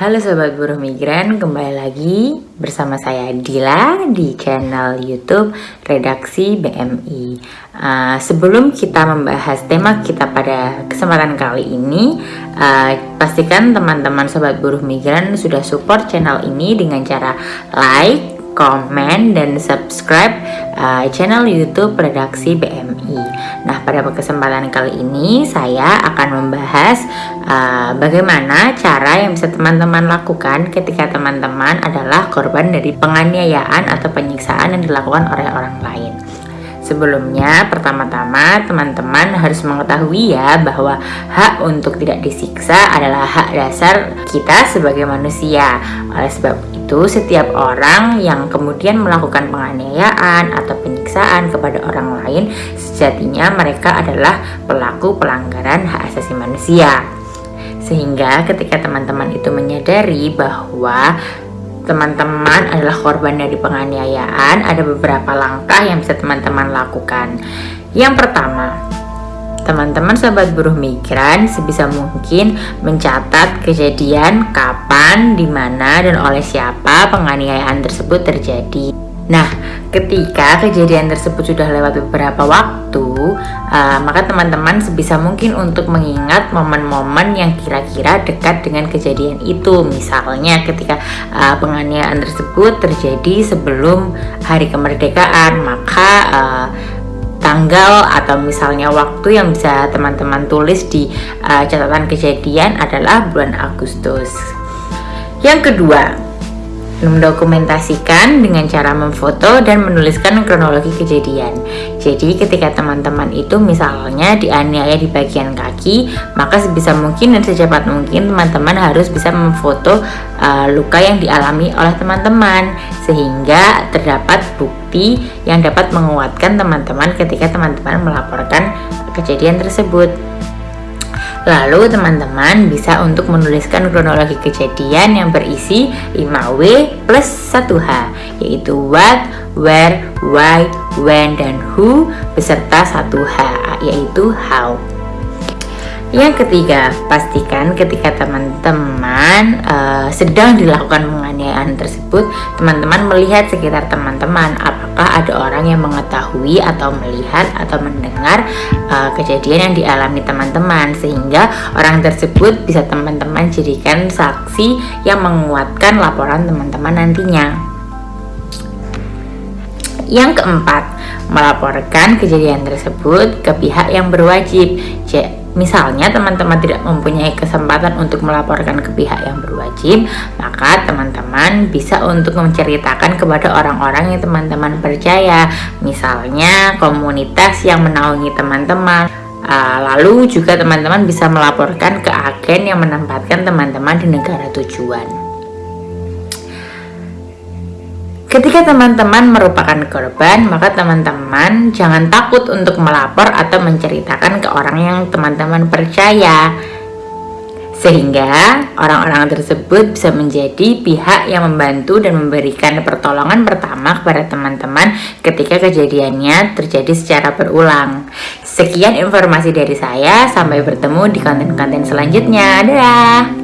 Halo Sobat Buruh Migran, kembali lagi bersama saya Dila di channel YouTube Redaksi BMI. Uh, sebelum kita membahas tema kita pada kesempatan kali ini, uh, pastikan teman-teman Sobat Buruh Migran sudah support channel ini dengan cara like, komen, dan subscribe uh, channel YouTube Redaksi BMI. Nah, pada kesempatan kali ini saya akan membahas uh, bagaimana cara yang bisa teman-teman lakukan ketika teman-teman adalah korban dari penganiayaan atau penyiksaan yang dilakukan oleh orang lain. Sebelumnya, pertama-tama teman-teman harus mengetahui ya bahwa hak untuk tidak disiksa adalah hak dasar kita sebagai manusia. Oleh sebab itu, setiap orang yang kemudian melakukan penganiayaan atau penyiksaan kepada orang lain, sejatinya mereka adalah pelaku pelanggaran hak asasi manusia. Sehingga ketika teman-teman itu menyadari bahwa teman-teman adalah korban dari penganiayaan, ada beberapa langkah yang bisa teman-teman lakukan. Yang pertama, teman-teman sobat buruh migran sebisa mungkin mencatat kejadian kapan, di mana, dan oleh siapa penganiayaan tersebut terjadi. Nah, ketika kejadian tersebut sudah lewat beberapa waktu, uh, maka teman-teman sebisa mungkin untuk mengingat momen-momen yang kira-kira dekat dengan kejadian itu. Misalnya ketika uh, penganiayaan tersebut terjadi sebelum hari kemerdekaan, maka uh, tanggal atau misalnya waktu yang bisa teman-teman tulis di uh, catatan kejadian adalah bulan Agustus. Yang kedua, mendokumentasikan dengan cara memfoto dan menuliskan kronologi kejadian. Jadi ketika teman-teman itu misalnya dianiaya di bagian kaki, maka sebisa mungkin dan secepat mungkin teman-teman harus bisa memfoto uh, luka yang dialami oleh teman-teman sehingga terdapat bukti yang dapat menguatkan teman-teman ketika teman-teman melaporkan kejadian tersebut. Lalu teman-teman bisa untuk menuliskan kronologi kejadian yang berisi 5W plus 1H yaitu what, where, why, when, dan who beserta 1H yaitu how. Yang ketiga, pastikan ketika teman-teman uh, sedang dilakukan penganiayaan tersebut, teman-teman melihat sekitar teman-teman apakah ada orang yang mengetahui atau melihat atau mendengar uh, kejadian yang dialami teman-teman sehingga orang tersebut bisa teman-teman jadikan saksi yang menguatkan laporan teman-teman nantinya. Yang keempat, melaporkan kejadian tersebut ke pihak yang berwajib. Misalnya teman-teman tidak mempunyai kesempatan untuk melaporkan ke pihak yang berwajib, maka teman-teman bisa untuk menceritakan kepada orang-orang yang teman-teman percaya, misalnya komunitas yang menaungi teman-teman. Ah, lalu juga teman-teman bisa melaporkan ke agen yang menempatkan teman-teman di negara tujuan. Ketika teman-teman merupakan korban, maka teman-teman jangan takut untuk melapor atau menceritakan ke orang yang teman-teman percaya. Sehingga orang-orang tersebut bisa menjadi pihak yang membantu dan memberikan pertolongan pertama kepada teman-teman ketika kejadiannya terjadi secara berulang. Sekian informasi dari saya, sampai bertemu di konten-konten selanjutnya. Dadah!